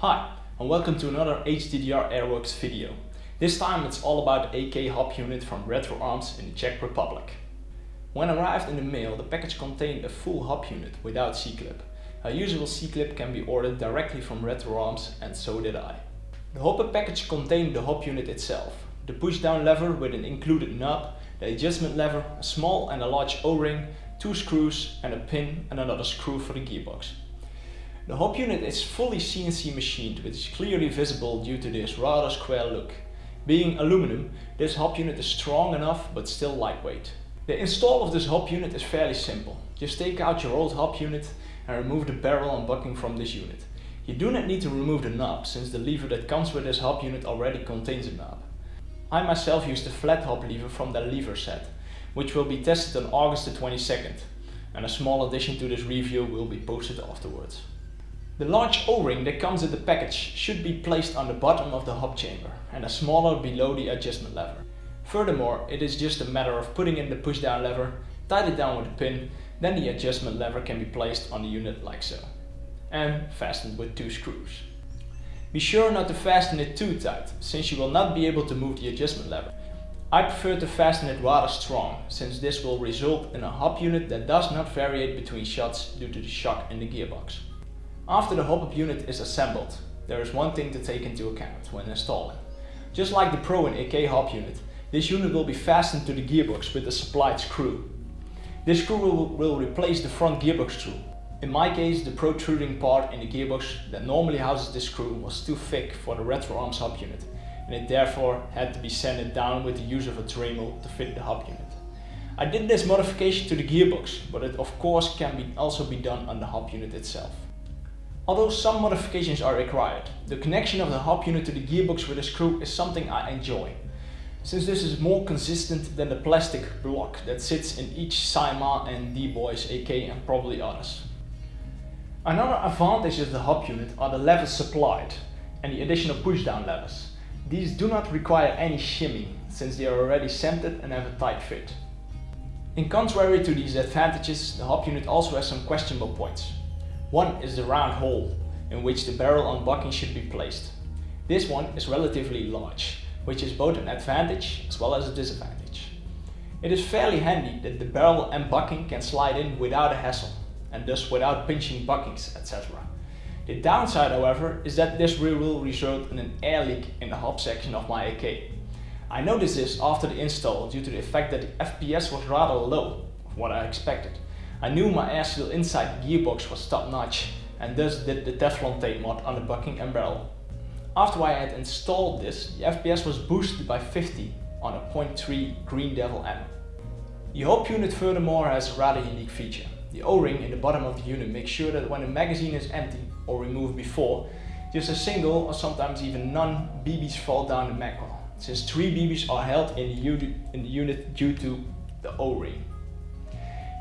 Hi and welcome to another HDDR Airworks video. This time it's all about AK hop unit from Retro Arms in the Czech Republic. When arrived in the mail the package contained a full hop unit without C-clip. A usual C-clip can be ordered directly from Retro Arms and so did I. The hopper package contained the hop unit itself, the push down lever with an included knob, the adjustment lever, a small and a large o-ring, two screws and a pin and another screw for the gearbox. The hop unit is fully CNC machined which is clearly visible due to this rather square look. Being aluminum, this hop unit is strong enough but still lightweight. The install of this hop unit is fairly simple. Just take out your old hop unit and remove the barrel and bucking from this unit. You do not need to remove the knob since the lever that comes with this hop unit already contains a knob. I myself used the flat hop lever from the lever set, which will be tested on August the 22nd, and a small addition to this review will be posted afterwards. The large O-ring that comes in the package should be placed on the bottom of the hop chamber and a smaller below the adjustment lever. Furthermore, it is just a matter of putting in the push down lever, tied it down with a pin, then the adjustment lever can be placed on the unit like so. And fastened with two screws. Be sure not to fasten it too tight, since you will not be able to move the adjustment lever. I prefer to fasten it rather strong, since this will result in a hop unit that does not variate between shots due to the shock in the gearbox. After the hop-up unit is assembled, there is one thing to take into account when installing. Just like the Pro and AK hop unit, this unit will be fastened to the gearbox with a supplied screw. This screw will, will replace the front gearbox screw in my case, the protruding part in the gearbox that normally houses this screw was too thick for the retro arms hop unit and it therefore had to be sanded down with the use of a Dremel to fit the hop unit. I did this modification to the gearbox, but it of course can be also be done on the hop unit itself. Although some modifications are required, the connection of the hop unit to the gearbox with a screw is something I enjoy. Since this is more consistent than the plastic block that sits in each Cyma and D-Boys AK and probably others. Another advantage of the hop unit are the levers supplied and the additional pushdown levers. These do not require any shimmy since they are already centered and have a tight fit. In contrary to these advantages, the hop unit also has some questionable points. One is the round hole in which the barrel and bucking should be placed. This one is relatively large, which is both an advantage as well as a disadvantage. It is fairly handy that the barrel and bucking can slide in without a hassle and thus without pinching buckings, etc. The downside, however, is that this will result in an air leak in the hop section of my AK. I noticed this after the install due to the fact that the FPS was rather low of what I expected. I knew my air inside gearbox was top notch and thus did the Teflon tape mod on the bucking and barrel. After I had installed this, the FPS was boosted by 50 on a 0.3 Green Devil M. The hop unit furthermore has a rather unique feature. The O-ring in the bottom of the unit makes sure that when the magazine is empty or removed before, just a single or sometimes even none BBs fall down the mag since three BBs are held in the, in the unit due to the O-ring.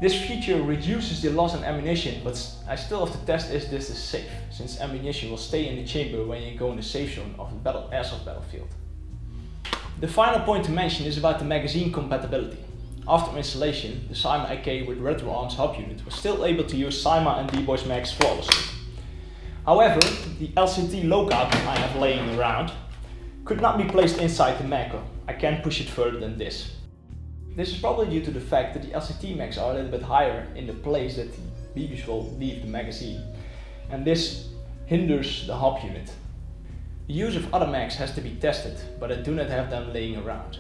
This feature reduces the loss in ammunition, but I still have to test if this is safe, since ammunition will stay in the chamber when you go in the safe zone of the battle airsoft battlefield. The final point to mention is about the magazine compatibility. After installation, the Cyma AK with Retro Arms hop unit was still able to use Cyma and D-Boys mags flawlessly. However, the LCT lockout I have laying around could not be placed inside the mag. I can't push it further than this. This is probably due to the fact that the LCT mags are a little bit higher in the place that the BBs will leave the magazine. And this hinders the hop unit. The use of other mags has to be tested, but I do not have them laying around.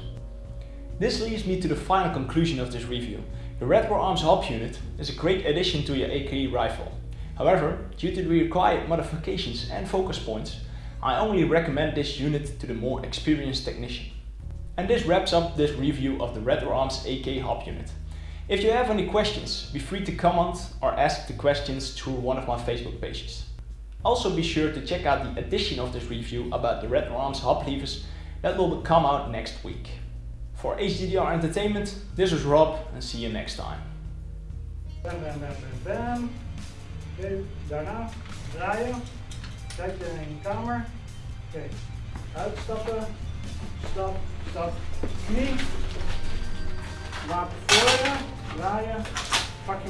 This leads me to the final conclusion of this review. The Retro Arms hop unit is a great addition to your AK rifle. However, due to the required modifications and focus points, I only recommend this unit to the more experienced technician. And this wraps up this review of the Retro Arms AK hop unit. If you have any questions, be free to comment or ask the questions through one of my Facebook pages. Also be sure to check out the edition of this review about the Retro Arms hop levers that will come out next week. For HDDR Entertainment, this is Rob and see you next time. Bam, bam, bam, bam, bam. Daarna draaien. Je in je kamer. Oké, uitstappen. Uh, Stap, stap, knie. Voor je. Draaien. Pak je